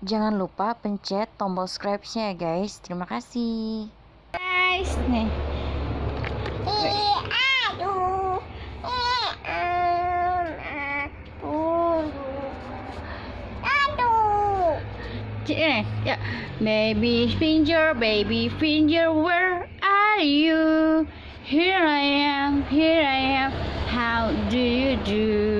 Jangan lupa pencet tombol subscribe-nya ya guys. Terima kasih. Guys, nih. Eh, ya. Baby finger, baby finger, where are you? Here I am, here I am. How do you do?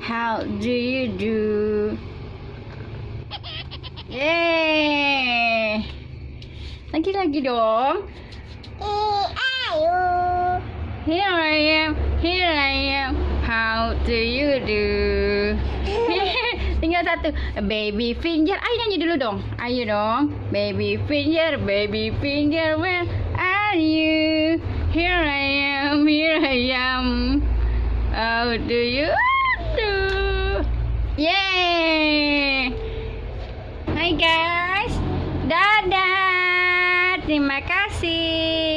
How do you do? Yay! Lagi-lagi dong. Here I am. Here I am. How do you do? Tinggal satu. Baby finger. Ayo nyanyi dulu dong. Ayo dong. Baby finger, baby finger, where are you? Here I am, here I am. How do you Terima kasih.